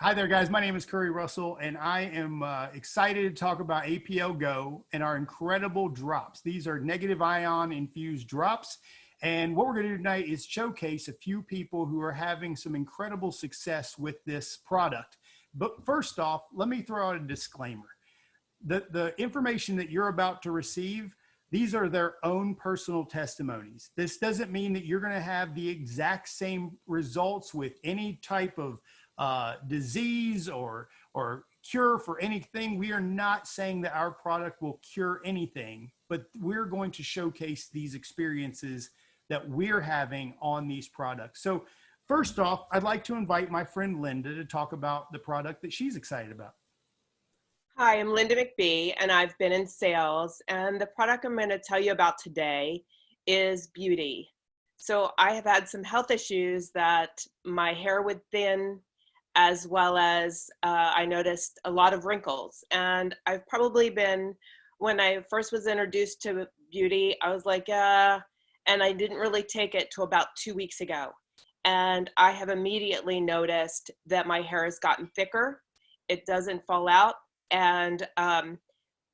Hi there, guys. My name is Curry Russell, and I am uh, excited to talk about APL Go and our incredible drops. These are negative ion infused drops. And what we're going to do tonight is showcase a few people who are having some incredible success with this product. But first off, let me throw out a disclaimer. The, the information that you're about to receive, these are their own personal testimonies. This doesn't mean that you're going to have the exact same results with any type of uh, disease or, or cure for anything. We are not saying that our product will cure anything, but we're going to showcase these experiences that we're having on these products. So first off, I'd like to invite my friend Linda to talk about the product that she's excited about. Hi, I'm Linda McBee, and I've been in sales. And the product I'm going to tell you about today is Beauty. So I have had some health issues that my hair would thin, as well as uh, I noticed a lot of wrinkles. And I've probably been, when I first was introduced to beauty, I was like, uh, and I didn't really take it to about two weeks ago. And I have immediately noticed that my hair has gotten thicker. It doesn't fall out. And um,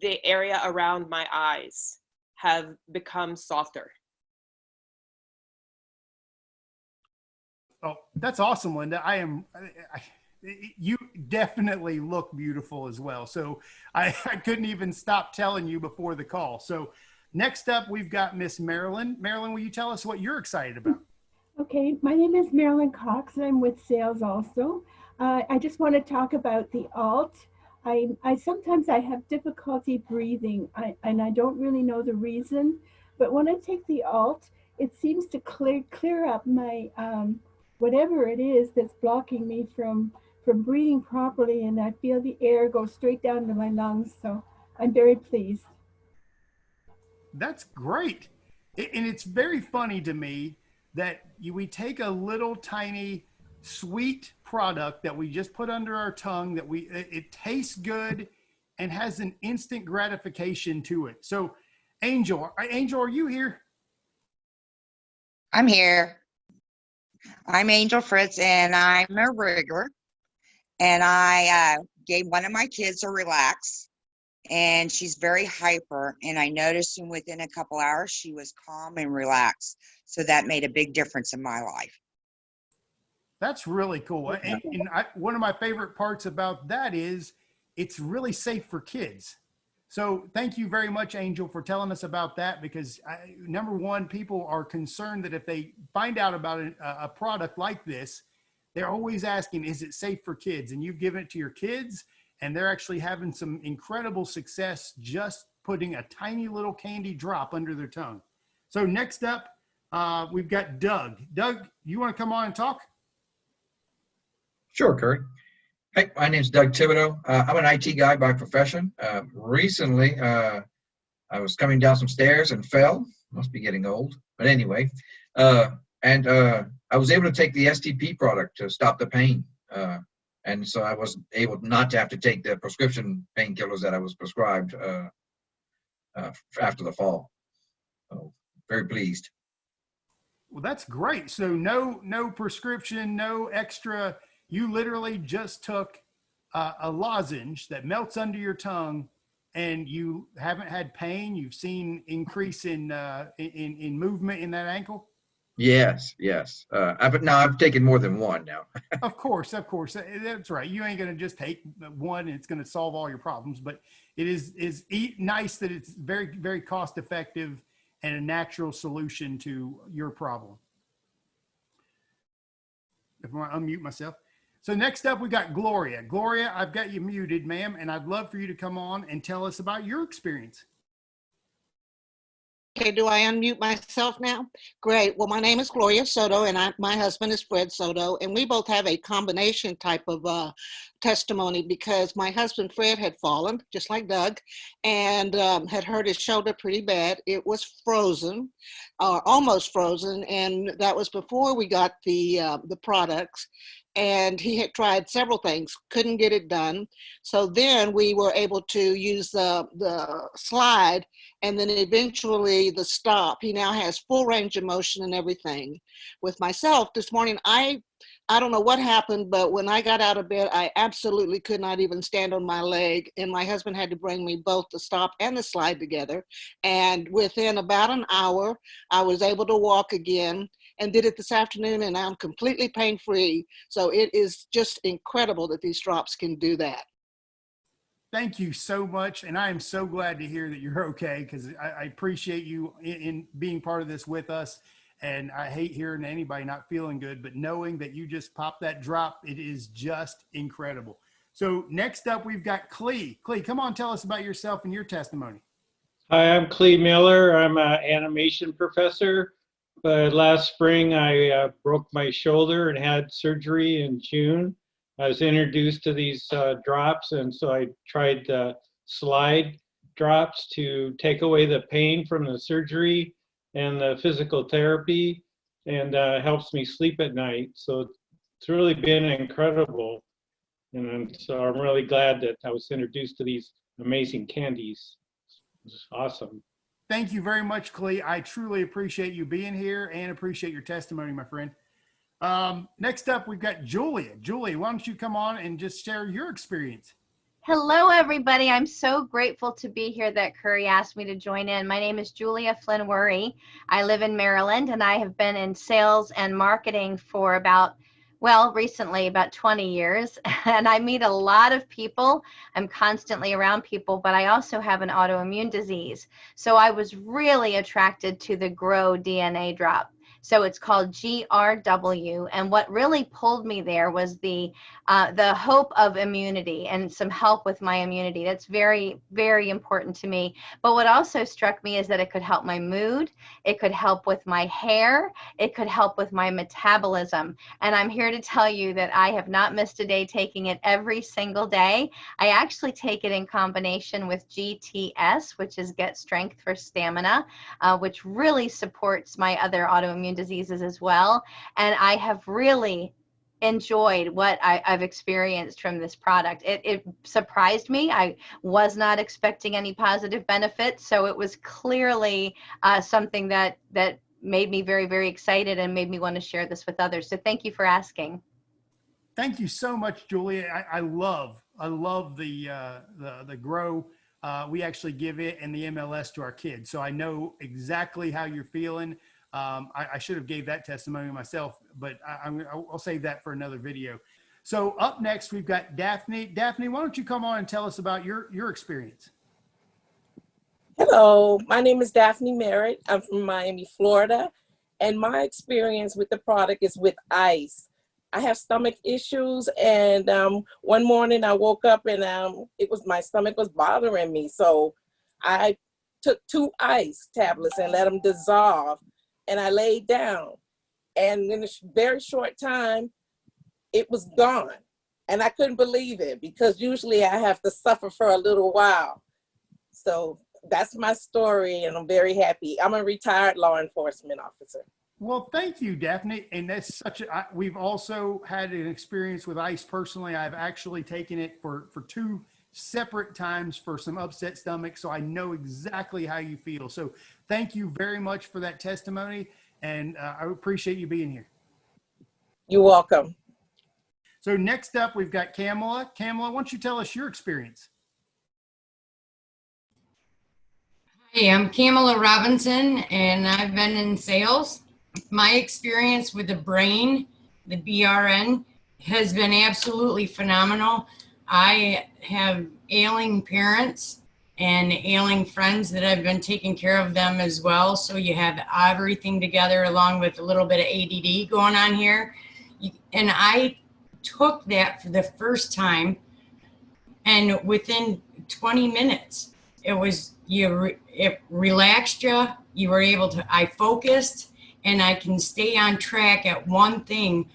the area around my eyes have become softer. Oh, that's awesome, Linda. I am, I, you definitely look beautiful as well. So I, I couldn't even stop telling you before the call. So next up, we've got Miss Marilyn. Marilyn, will you tell us what you're excited about? Okay, my name is Marilyn Cox and I'm with sales also. Uh, I just want to talk about the alt. I, I sometimes I have difficulty breathing I, and I don't really know the reason, but when I take the alt, it seems to clear clear up my um, whatever it is that's blocking me from from breathing properly and I feel the air go straight down to my lungs. So I'm very pleased. That's great. And it's very funny to me that you, we take a little tiny sweet product that we just put under our tongue that we, it, it tastes good and has an instant gratification to it. So Angel, Angel, are you here? I'm here. I'm Angel Fritz and I'm a rigger. And I uh, gave one of my kids a relax and she's very hyper. And I noticed within a couple hours, she was calm and relaxed. So that made a big difference in my life. That's really cool. And, and I, one of my favorite parts about that is it's really safe for kids. So thank you very much, Angel, for telling us about that because I, number one, people are concerned that if they find out about a, a, product like this, they're always asking, is it safe for kids? And you've given it to your kids and they're actually having some incredible success just putting a tiny little candy drop under their tongue. So next up, uh, we've got Doug. Doug, you want to come on and talk? Sure, Curry. Hey, my name's Doug Thibodeau. Uh, I'm an IT guy by profession. Uh, recently, uh, I was coming down some stairs and fell. Must be getting old. But anyway, uh, and uh, I was able to take the STP product to stop the pain. Uh, and so I was able not to have to take the prescription painkillers that I was prescribed after the fall. So very pleased. Well, that's great. So no, no prescription, no extra you literally just took uh, a lozenge that melts under your tongue and you haven't had pain. You've seen increase in, uh, in, in movement in that ankle. Yes, yes. Uh, I've, now I've taken more than one now. of course, of course. That's right. You ain't going to just take one and it's going to solve all your problems, but it is, is nice that it's very, very cost effective and a natural solution to your problem. If I unmute myself. So next up, we got Gloria. Gloria, I've got you muted, ma'am, and I'd love for you to come on and tell us about your experience. Okay, do I unmute myself now? Great. Well, my name is Gloria Soto, and I, my husband is Fred Soto, and we both have a combination type of uh, testimony because my husband Fred had fallen, just like Doug, and um, had hurt his shoulder pretty bad. It was frozen, or uh, almost frozen, and that was before we got the uh, the products and he had tried several things, couldn't get it done. So then we were able to use the, the slide and then eventually the stop. He now has full range of motion and everything. With myself this morning, I I don't know what happened, but when I got out of bed, I absolutely could not even stand on my leg. And my husband had to bring me both the stop and the slide together. And within about an hour, I was able to walk again and did it this afternoon and I'm completely pain free. So it is just incredible that these drops can do that. Thank you so much. And I am so glad to hear that you're okay because I, I appreciate you in, in being part of this with us. And I hate hearing anybody not feeling good, but knowing that you just popped that drop, it is just incredible. So next up, we've got Clee. Clee, come on, tell us about yourself and your testimony. Hi, I'm Clee Miller. I'm an animation professor. Last spring, I uh, broke my shoulder and had surgery in June. I was introduced to these uh, drops, and so I tried the slide drops to take away the pain from the surgery and the physical therapy, and uh, helps me sleep at night. So it's really been incredible. And so I'm really glad that I was introduced to these amazing candies. It's awesome. Thank you very much, Clee. I truly appreciate you being here and appreciate your testimony, my friend. Um, next up, we've got Julia. Julia, why don't you come on and just share your experience? Hello, everybody. I'm so grateful to be here that Curry asked me to join in. My name is Julia Flynn Worry. I live in Maryland and I have been in sales and marketing for about, well, recently about 20 years. And I meet a lot of people. I'm constantly around people, but I also have an autoimmune disease. So I was really attracted to the Grow DNA drop. So it's called GRW. And what really pulled me there was the uh, the hope of immunity and some help with my immunity. That's very, very important to me. But what also struck me is that it could help my mood, it could help with my hair, it could help with my metabolism. And I'm here to tell you that I have not missed a day taking it every single day. I actually take it in combination with GTS, which is Get Strength for Stamina, uh, which really supports my other autoimmune diseases as well. And I have really enjoyed what I, have experienced from this product. It, it, surprised me. I was not expecting any positive benefits, so it was clearly uh, something that that made me very very excited and made me want to share this with others. So thank you for asking. Thank you so much, Julia. I, I love I love the uh, the the grow. Uh, we actually give it and the MLS to our kids, so I know exactly how you're feeling. Um, I, I, should have gave that testimony myself, but I, will save that for another video. So up next, we've got Daphne. Daphne, why don't you come on and tell us about your, your experience? Hello, my name is Daphne Merritt. I'm from Miami, Florida, and my experience with the product is with ice. I have stomach issues, and um, one morning I woke up and um, it was my stomach was bothering me, so I took two ice tablets and let them dissolve and I laid down. And in a very short time, it was gone. And I couldn't believe it because usually I have to suffer for a little while. So that's my story and I'm very happy. I'm a retired law enforcement officer. Well, thank you, Daphne. And that's such a, I, we've also had an experience with ice personally. I've actually taken it for, for two separate times for some upset stomach. So I know exactly how you feel. So thank you very much for that testimony. And uh, I appreciate you being here. You're welcome. So next up, we've got Kamala. Kamala, why don't you tell us your experience? Hey, I'm Kamala Robinson, and I've been in sales. My experience with the brain, the BRN, has been absolutely phenomenal. I have ailing parents and ailing friends that I've been taking care of them as well. So you have everything together along with a little bit of ADD going on here. And I took that for the first time and within 20 minutes, it was, you, it relaxed you. You were able to, I focused and I can stay on track at one thing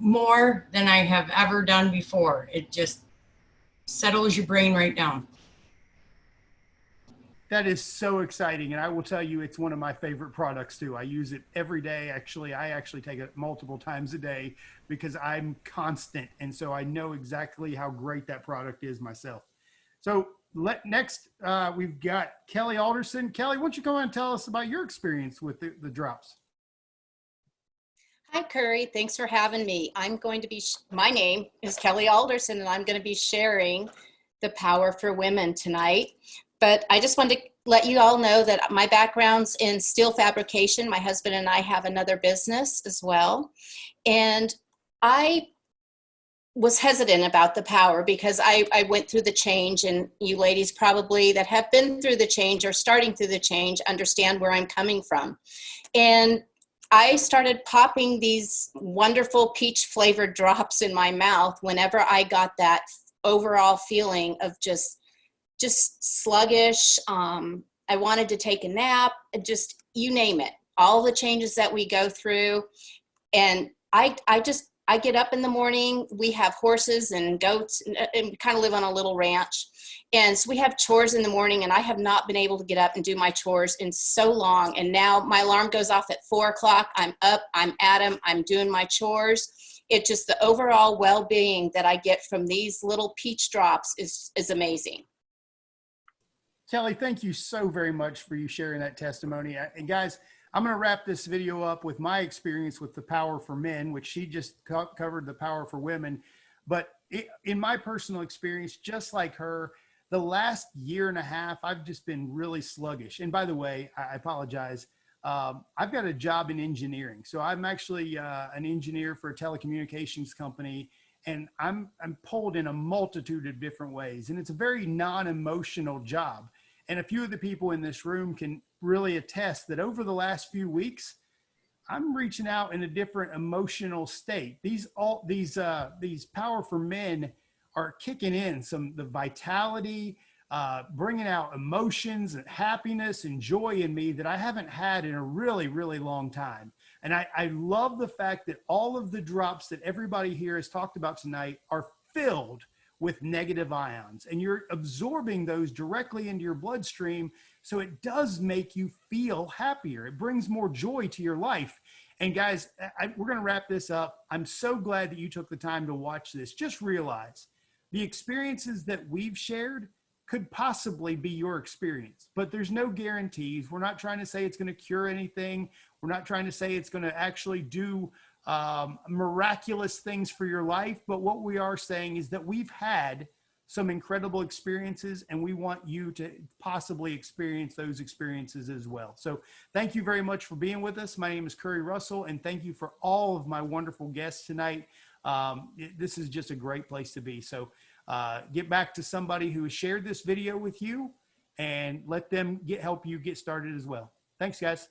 more than I have ever done before. It just settles your brain right down. That is so exciting. And I will tell you, it's one of my favorite products too. I use it every day. Actually, I actually take it multiple times a day because I'm constant. And so I know exactly how great that product is myself. So let next, uh, we've got Kelly Alderson. Kelly, why don't you come on and tell us about your experience with the, the drops? Hi, Curry. Thanks for having me. I'm going to be, my name is Kelly Alderson, and I'm going to be sharing the power for women tonight. But I just wanted to let you all know that my background's in steel fabrication. My husband and I have another business as well. And I was hesitant about the power because I, I went through the change and you ladies probably that have been through the change or starting through the change understand where I'm coming from. And I started popping these wonderful peach flavored drops in my mouth whenever I got that overall feeling of just just sluggish. Um, I wanted to take a nap, just you name it. All the changes that we go through. And I, I just, I get up in the morning. We have horses and goats and, and kind of live on a little ranch. And so we have chores in the morning and I have not been able to get up and do my chores in so long. And now my alarm goes off at four o'clock. I'm up, I'm at them, I'm doing my chores. It just, the overall well-being that I get from these little peach drops is, is amazing. Kelly, thank you so very much for you sharing that testimony. Uh, And guys, I'm going to wrap this video up with my experience with the power for men, which she just co covered the power for women. But it, in my personal experience, just like her, the last year and a half, I've just been really sluggish. And by the way, I apologize. Um, I've got a job in engineering. So I'm actually uh, an engineer for a telecommunications company and I'm, I'm pulled in a multitude of different ways. And it's a very non-emotional job. And a few of the people in this room can really attest that over the last few weeks, I'm reaching out in a different emotional state. These all these uh, these power for men are kicking in some the vitality, uh, bringing out emotions and happiness and joy in me that I haven't had in a really really long time. And I, I love the fact that all of the drops that everybody here has talked about tonight are filled with negative ions and you're absorbing those directly into your bloodstream. So it does make you feel happier. It brings more joy to your life. And guys, I, we're going to wrap this up. I'm so glad that you took the time to watch this. Just realize the experiences that we've shared could possibly be your experience, but there's no guarantees. We're not trying to say it's going to cure anything. We're not trying to say it's going to actually do um, miraculous things for your life. But what we are saying is that we've had some incredible experiences and we want you to possibly experience those experiences as well. So thank you very much for being with us. My name is Curry Russell and thank you for all of my wonderful guests tonight. Um, it, this is just a great place to be. So uh, get back to somebody who has shared this video with you and let them get help you get started as well. Thanks guys.